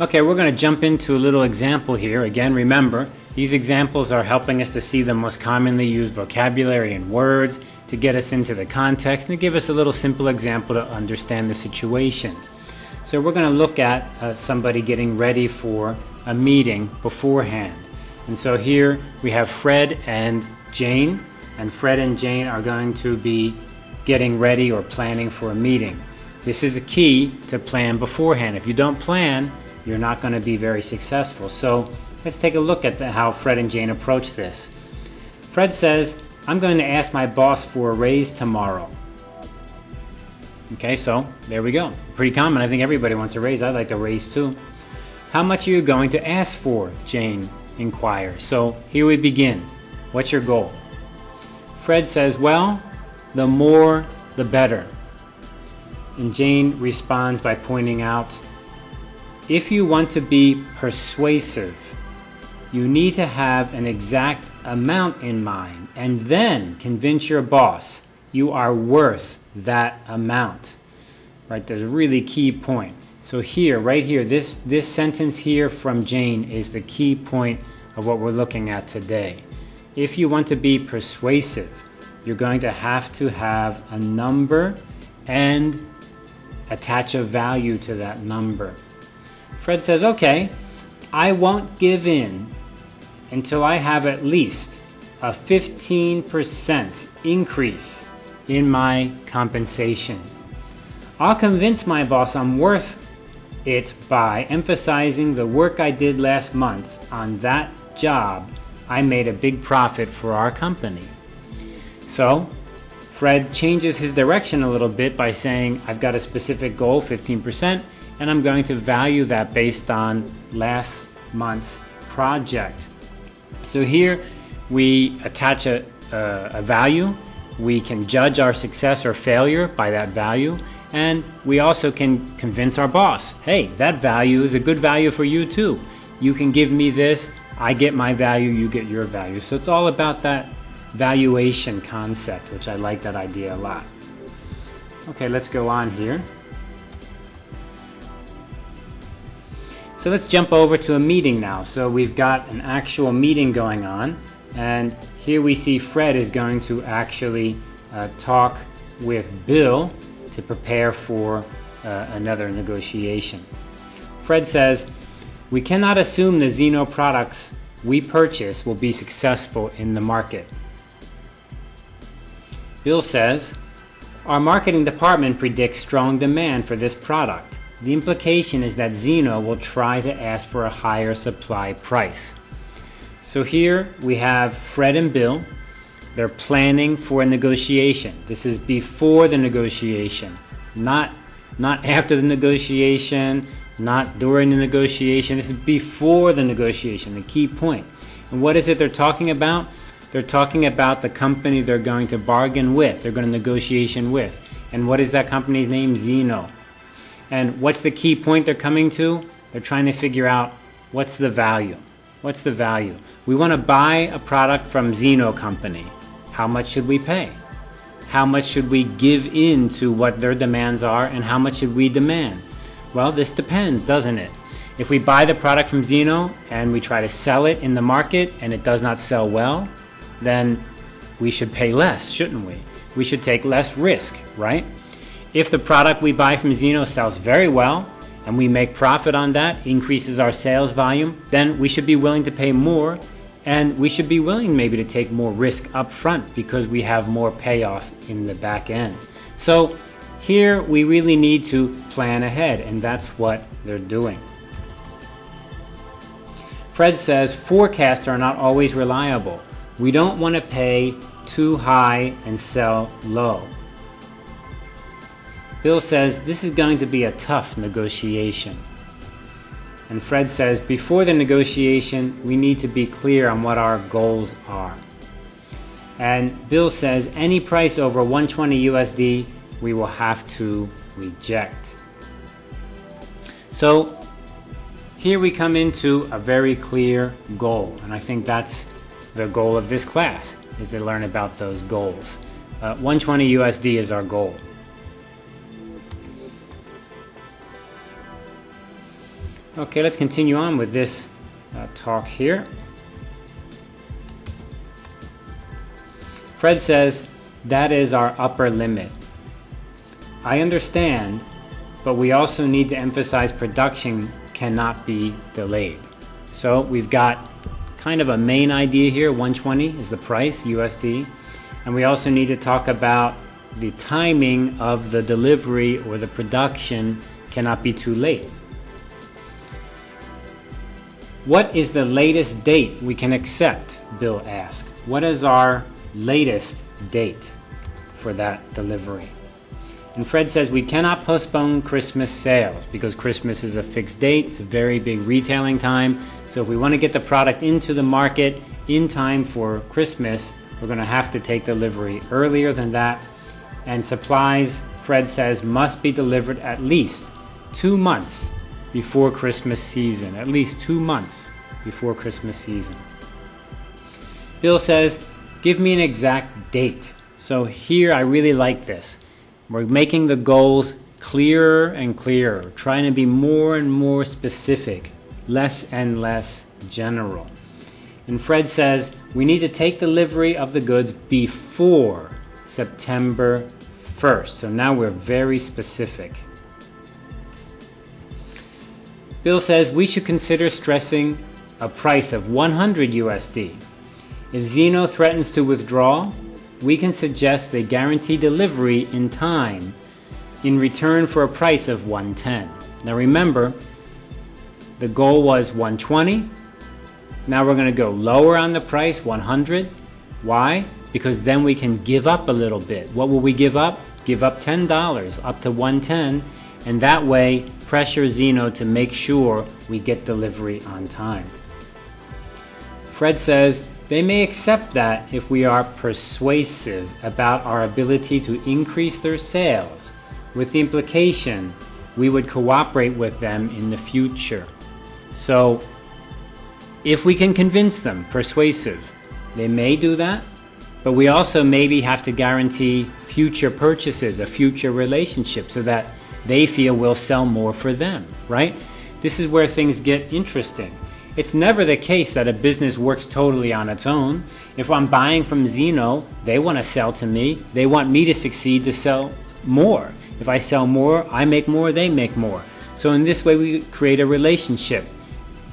Okay, we're going to jump into a little example here. Again, remember, these examples are helping us to see the most commonly used vocabulary and words, to get us into the context, and to give us a little simple example to understand the situation. So we're going to look at uh, somebody getting ready for a meeting beforehand. And so here we have Fred and Jane, and Fred and Jane are going to be getting ready or planning for a meeting. This is a key to plan beforehand. If you don't plan, you're not going to be very successful. So let's take a look at the, how Fred and Jane approach this. Fred says, I'm going to ask my boss for a raise tomorrow. Okay, so there we go. Pretty common. I think everybody wants a raise. I'd like a raise too. How much are you going to ask for? Jane inquires. So here we begin. What's your goal? Fred says, Well, the more the better. And Jane responds by pointing out if you want to be persuasive, you need to have an exact amount in mind and then convince your boss you are worth that amount. Right? There's a really key point. So here, right here, this, this sentence here from Jane is the key point of what we're looking at today. If you want to be persuasive, you're going to have to have a number and attach a value to that number. Fred says, okay, I won't give in until I have at least a 15% increase in my compensation. I'll convince my boss I'm worth it by emphasizing the work I did last month on that job. I made a big profit for our company. So, Fred changes his direction a little bit by saying, I've got a specific goal, 15%, and I'm going to value that based on last month's project. So here we attach a, a, value. We can judge our success or failure by that value. And we also can convince our boss, hey, that value is a good value for you too. You can give me this, I get my value, you get your value. So it's all about that valuation concept, which I like that idea a lot. Okay, let's go on here. So let's jump over to a meeting now. So we've got an actual meeting going on, and here we see Fred is going to actually uh, talk with Bill to prepare for uh, another negotiation. Fred says, We cannot assume the Zeno products we purchase will be successful in the market. Bill says, Our marketing department predicts strong demand for this product. The implication is that Zeno will try to ask for a higher supply price. So here we have Fred and Bill. They're planning for a negotiation. This is before the negotiation, not, not after the negotiation, not during the negotiation. This is before the negotiation, the key point. And what is it they're talking about? They're talking about the company they're going to bargain with, they're going to negotiation with. And what is that company's name? Zeno. And what's the key point they're coming to? They're trying to figure out what's the value. What's the value? We want to buy a product from Zeno Company. How much should we pay? How much should we give in to what their demands are and how much should we demand? Well, this depends, doesn't it? If we buy the product from Zeno and we try to sell it in the market and it does not sell well, then we should pay less, shouldn't we? We should take less risk, right? If the product we buy from Zeno sells very well and we make profit on that, increases our sales volume, then we should be willing to pay more and we should be willing maybe to take more risk up front because we have more payoff in the back end. So here we really need to plan ahead and that's what they're doing. Fred says forecasts are not always reliable. We don't want to pay too high and sell low. Bill says this is going to be a tough negotiation. And Fred says before the negotiation, we need to be clear on what our goals are. And Bill says any price over 120 USD, we will have to reject. So here we come into a very clear goal. And I think that's the goal of this class, is to learn about those goals. Uh, 120 USD is our goal. Okay, let's continue on with this uh, talk here. Fred says, that is our upper limit. I understand, but we also need to emphasize production cannot be delayed. So we've got kind of a main idea here, 120 is the price, USD. And we also need to talk about the timing of the delivery or the production cannot be too late. What is the latest date we can accept? Bill asked. What is our latest date for that delivery? And Fred says we cannot postpone Christmas sales because Christmas is a fixed date. It's a very big retailing time. So if we want to get the product into the market in time for Christmas, we're going to have to take delivery earlier than that. And supplies, Fred says, must be delivered at least two months before Christmas season. At least two months before Christmas season. Bill says, give me an exact date. So here I really like this. We're making the goals clearer and clearer, trying to be more and more specific, less and less general. And Fred says we need to take delivery of the goods before September 1st. So now we're very specific. Bill says we should consider stressing a price of 100 USD. If Zeno threatens to withdraw, we can suggest they guarantee delivery in time in return for a price of 110. Now remember, the goal was 120. Now we're going to go lower on the price, 100. Why? Because then we can give up a little bit. What will we give up? Give up $10 up to 110 and that way pressure Zeno to make sure we get delivery on time. Fred says they may accept that if we are persuasive about our ability to increase their sales, with the implication we would cooperate with them in the future. So, if we can convince them, persuasive, they may do that, but we also maybe have to guarantee future purchases, a future relationship, so that they feel we'll sell more for them, right? This is where things get interesting. It's never the case that a business works totally on its own. If I'm buying from Zeno, they want to sell to me. They want me to succeed to sell more. If I sell more, I make more, they make more. So in this way, we create a relationship.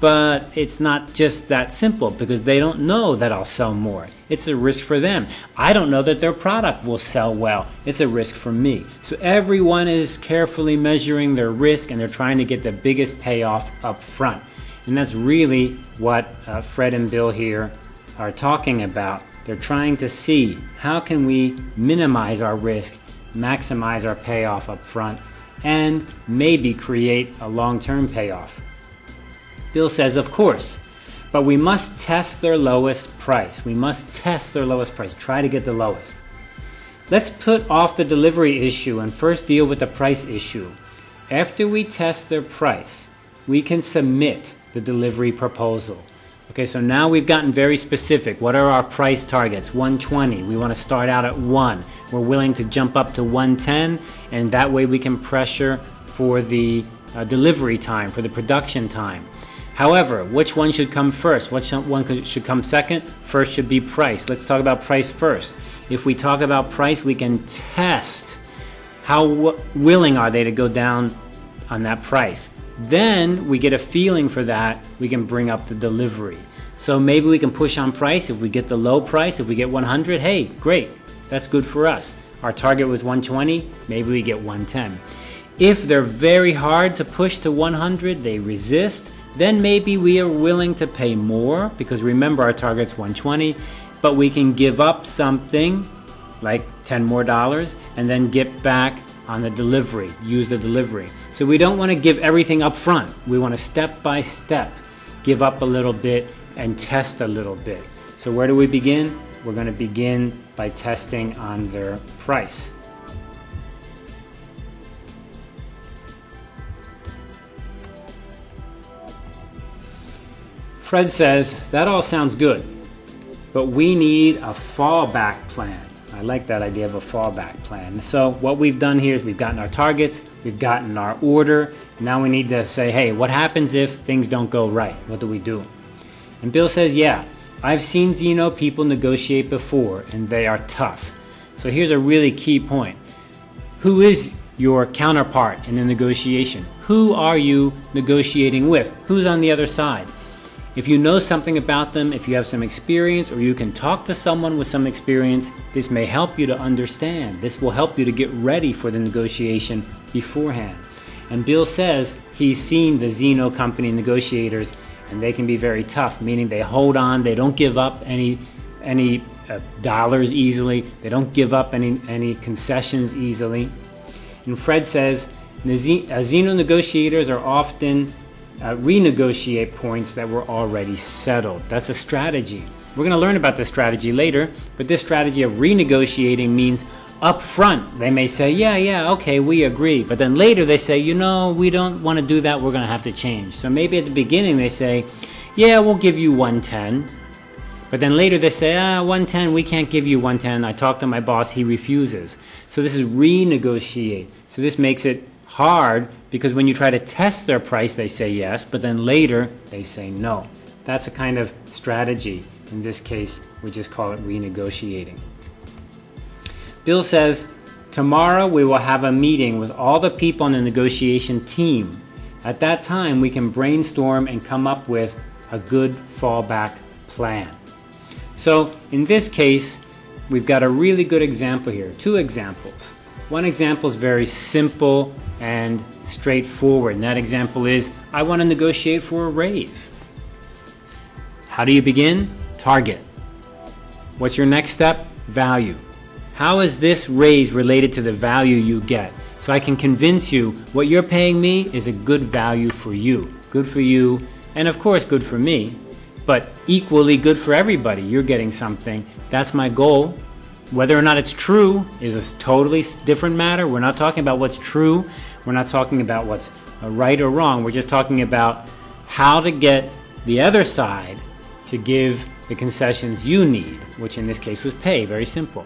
But it's not just that simple because they don't know that I'll sell more. It's a risk for them. I don't know that their product will sell well. It's a risk for me. So everyone is carefully measuring their risk and they're trying to get the biggest payoff up front. And that's really what uh, Fred and Bill here are talking about. They're trying to see how can we minimize our risk, maximize our payoff up front, and maybe create a long-term payoff. Bill says, of course, but we must test their lowest price. We must test their lowest price, try to get the lowest. Let's put off the delivery issue and first deal with the price issue. After we test their price, we can submit the delivery proposal. Okay, so now we've gotten very specific. What are our price targets? 120. We want to start out at 1. We're willing to jump up to 110, and that way we can pressure for the uh, delivery time, for the production time. However, which one should come first? Which one should come second? First should be price. Let's talk about price first. If we talk about price, we can test how willing are they to go down on that price. Then we get a feeling for that, we can bring up the delivery. So maybe we can push on price. If we get the low price, if we get 100, hey, great, that's good for us. Our target was 120, maybe we get 110. If they're very hard to push to 100, they resist, then maybe we are willing to pay more because remember our target's 120, but we can give up something like 10 more dollars and then get back on the delivery, use the delivery. So we don't want to give everything up front. We want to step by step give up a little bit and test a little bit. So where do we begin? We're going to begin by testing on their price. Fred says, that all sounds good, but we need a fallback plan. I like that idea of a fallback plan. So what we've done here is we've gotten our targets, we've gotten our order. Now we need to say, hey, what happens if things don't go right? What do we do? And Bill says, yeah, I've seen Zeno people negotiate before, and they are tough. So here's a really key point. Who is your counterpart in the negotiation? Who are you negotiating with? Who's on the other side? If you know something about them, if you have some experience, or you can talk to someone with some experience, this may help you to understand. This will help you to get ready for the negotiation beforehand. And Bill says he's seen the Zeno company negotiators and they can be very tough, meaning they hold on, they don't give up any any uh, dollars easily, they don't give up any any concessions easily. And Fred says the uh, negotiators are often uh, renegotiate points that were already settled. That's a strategy. We're going to learn about this strategy later, but this strategy of renegotiating means up front they may say, yeah, yeah, okay, we agree. But then later they say, you know, we don't want to do that, we're going to have to change. So maybe at the beginning they say, yeah, we'll give you 110. But then later they say, ah, 110, we can't give you 110. I talked to my boss, he refuses. So this is renegotiate. So this makes it hard because when you try to test their price, they say yes, but then later they say no. That's a kind of strategy. In this case, we just call it renegotiating. Bill says, Tomorrow we will have a meeting with all the people on the negotiation team. At that time, we can brainstorm and come up with a good fallback plan. So, in this case, we've got a really good example here. Two examples. One example is very simple and straightforward, and that example is I want to negotiate for a raise. How do you begin? Target. What's your next step? Value. How is this raise related to the value you get? So I can convince you what you're paying me is a good value for you. Good for you, and of course, good for me, but equally good for everybody. You're getting something. That's my goal. Whether or not it's true is a totally different matter. We're not talking about what's true. We're not talking about what's uh, right or wrong. We're just talking about how to get the other side to give the concessions you need, which in this case was pay. Very simple.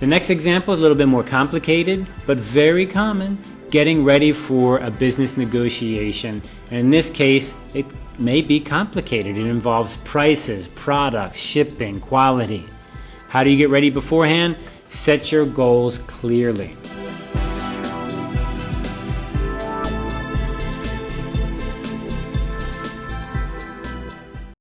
The next example is a little bit more complicated, but very common, getting ready for a business negotiation. And in this case, it may be complicated. It involves prices, products, shipping, quality. How do you get ready beforehand? Set your goals clearly.